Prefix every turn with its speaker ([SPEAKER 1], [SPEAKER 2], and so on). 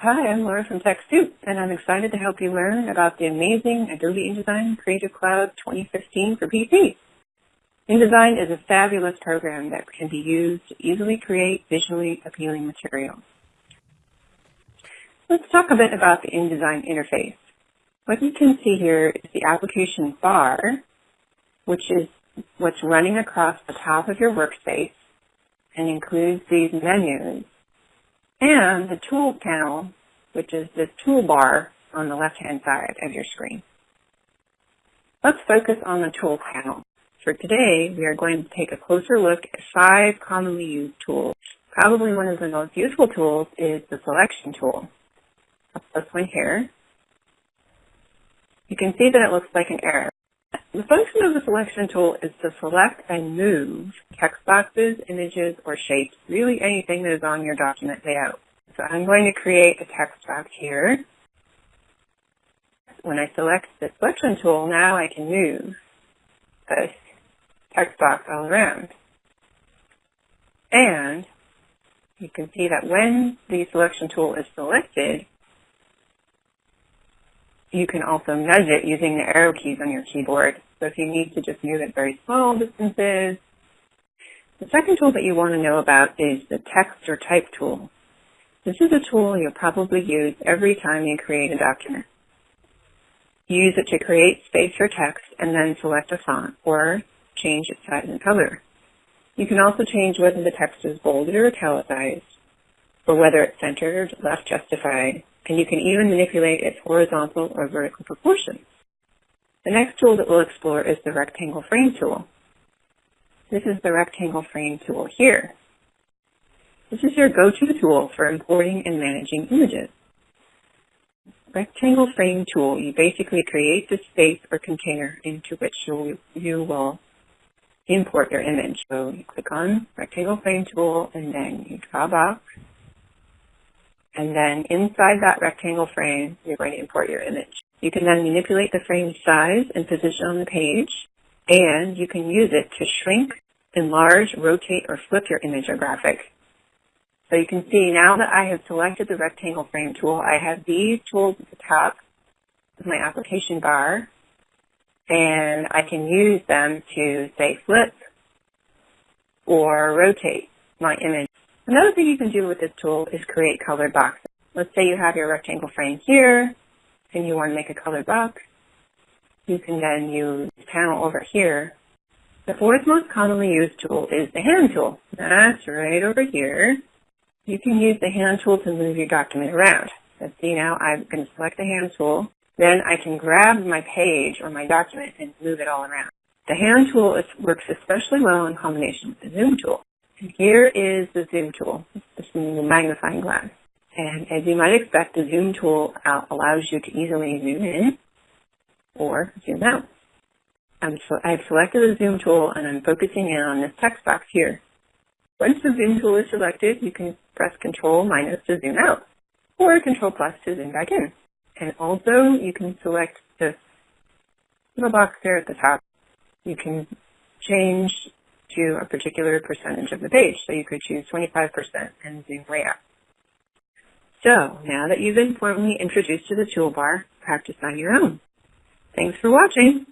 [SPEAKER 1] Hi, I'm Laura from TechSoup, and I'm excited to help you learn about the amazing Adobe InDesign Creative Cloud 2015 for PC. InDesign is a fabulous program that can be used to easily create visually appealing materials. Let's talk a bit about the InDesign interface. What you can see here is the application bar, which is what's running across the top of your workspace and includes these menus and the tool panel, which is the toolbar on the left-hand side of your screen. Let's focus on the tool panel. For today, we are going to take a closer look at five commonly used tools. Probably one of the most useful tools is the selection tool. That's this one here. You can see that it looks like an arrow. The function of the selection tool is to select and move text boxes, images, or shapes, really anything that is on your document layout. So I'm going to create a text box here. When I select the selection tool, now I can move this text box all around. And you can see that when the selection tool is selected, you can also nudge it using the arrow keys on your keyboard. So if you need to just move it very small distances. The second tool that you want to know about is the text or type tool. This is a tool you'll probably use every time you create a document. Use it to create space for text and then select a font or change its size and color. You can also change whether the text is bolded or italicized, or whether it's centered, left justified, and you can even manipulate its horizontal or vertical proportions. The next tool that we'll explore is the rectangle frame tool. This is the rectangle frame tool here. This is your go-to tool for importing and managing images. Rectangle frame tool, you basically create the space or container into which you, you will import your image. So you click on rectangle frame tool and then you draw a box and then inside that rectangle frame, you're going to import your image. You can then manipulate the frame size and position on the page, and you can use it to shrink, enlarge, rotate, or flip your image or graphic. So you can see now that I have selected the rectangle frame tool, I have these tools at the top of my application bar, and I can use them to, say, flip or rotate my image Another thing you can do with this tool is create colored boxes. Let's say you have your rectangle frame here and you want to make a colored box. You can then use panel over here. The fourth most commonly used tool is the hand tool. That's right over here. You can use the hand tool to move your document around. Let's see now, I'm going to select the hand tool. Then I can grab my page or my document and move it all around. The hand tool works especially well in combination with the zoom tool. Here is the zoom tool, this is magnifying glass. And as you might expect, the zoom tool uh, allows you to easily zoom in or zoom out. So I've selected the zoom tool and I'm focusing in on this text box here. Once the zoom tool is selected, you can press Control minus to zoom out or Control plus to zoom back in. And also you can select this little box there at the top. You can change to a particular percentage of the page. So you could choose 25% and zoom way up. So now that you've been formally introduced to the toolbar, practice on your own. Thanks for watching.